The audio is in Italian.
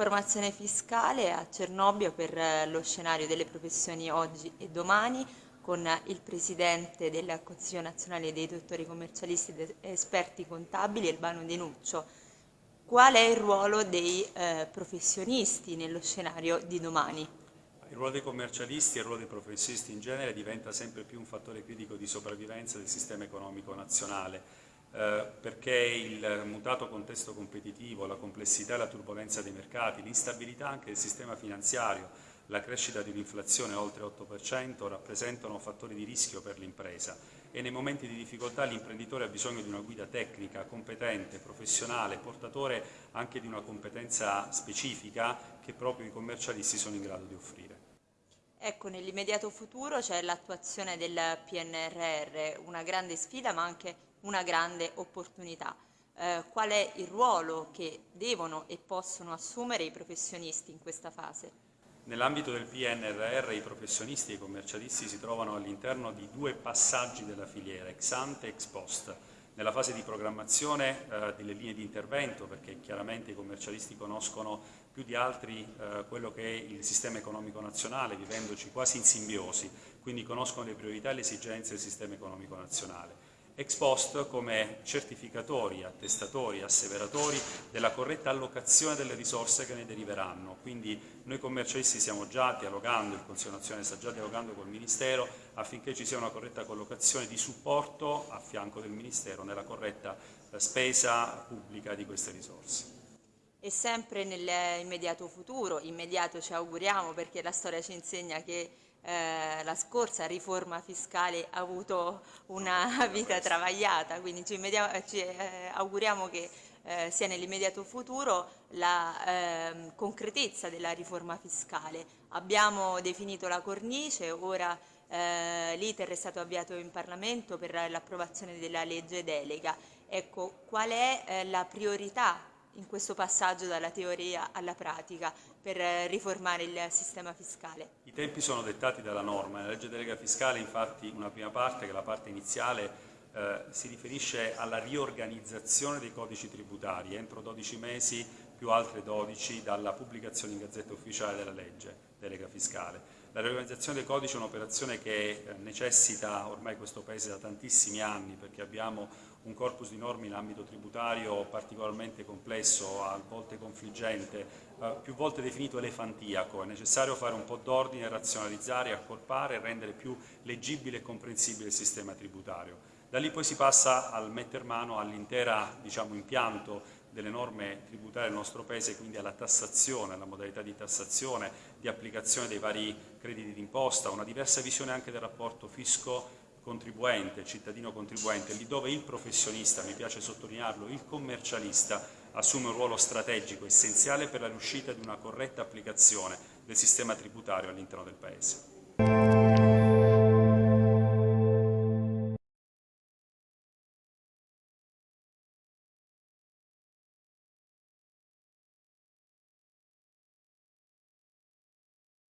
Informazione fiscale a Cernobbio per eh, lo scenario delle professioni oggi e domani con il Presidente del Consiglio nazionale dei dottori commercialisti ed esperti contabili, Elbano Denuccio. Qual è il ruolo dei eh, professionisti nello scenario di domani? Il ruolo dei commercialisti e il ruolo dei professionisti in genere diventa sempre più un fattore critico di sopravvivenza del sistema economico nazionale eh, perché il mutato contesto competitivo, la complessità e la turbolenza dei mercati, l'instabilità anche del sistema finanziario, la crescita di un'inflazione oltre 8% rappresentano fattori di rischio per l'impresa e nei momenti di difficoltà l'imprenditore ha bisogno di una guida tecnica, competente, professionale, portatore anche di una competenza specifica che proprio i commercialisti sono in grado di offrire. Ecco, nell'immediato futuro c'è l'attuazione del PNRR, una grande sfida ma anche una grande opportunità. Eh, qual è il ruolo che devono e possono assumere i professionisti in questa fase? Nell'ambito del PNRR i professionisti e i commercialisti si trovano all'interno di due passaggi della filiera, ex ante e ex post. Nella fase di programmazione eh, delle linee di intervento, perché chiaramente i commercialisti conoscono più di altri eh, quello che è il sistema economico nazionale, vivendoci quasi in simbiosi, quindi conoscono le priorità e le esigenze del sistema economico nazionale ex post come certificatori, attestatori, asseveratori della corretta allocazione delle risorse che ne deriveranno. Quindi noi commercialisti stiamo già dialogando, il Consiglio nazionale sta già dialogando col Ministero affinché ci sia una corretta collocazione di supporto a fianco del Ministero nella corretta eh, spesa pubblica di queste risorse. E sempre nell'immediato futuro, immediato ci auguriamo perché la storia ci insegna che eh, la scorsa riforma fiscale ha avuto una vita travagliata, quindi ci, ci eh, auguriamo che eh, sia nell'immediato futuro la ehm, concretezza della riforma fiscale. Abbiamo definito la cornice, ora eh, l'iter è stato avviato in Parlamento per l'approvazione della legge delega. Ecco, qual è eh, la priorità in questo passaggio dalla teoria alla pratica per eh, riformare il sistema fiscale? I tempi sono dettati dalla norma. Nella legge delega fiscale infatti una prima parte, che è la parte iniziale, eh, si riferisce alla riorganizzazione dei codici tributari entro 12 mesi più altre 12 dalla pubblicazione in Gazzetta Ufficiale della legge delega fiscale. La riorganizzazione dei codici è un'operazione che eh, necessita ormai questo Paese da tantissimi anni perché abbiamo un corpus di norme in ambito tributario particolarmente complesso, a volte confliggente, eh, più volte definito elefantiaco. È necessario fare un po' d'ordine, razionalizzare, accorpare e rendere più leggibile e comprensibile il sistema tributario. Da lì poi si passa al metter mano all'intero diciamo, impianto delle norme tributarie del nostro Paese, quindi alla tassazione, alla modalità di tassazione, di applicazione dei vari crediti d'imposta, una diversa visione anche del rapporto fisco contribuente, cittadino contribuente, lì dove il professionista, mi piace sottolinearlo, il commercialista assume un ruolo strategico essenziale per la riuscita di una corretta applicazione del sistema tributario all'interno del Paese.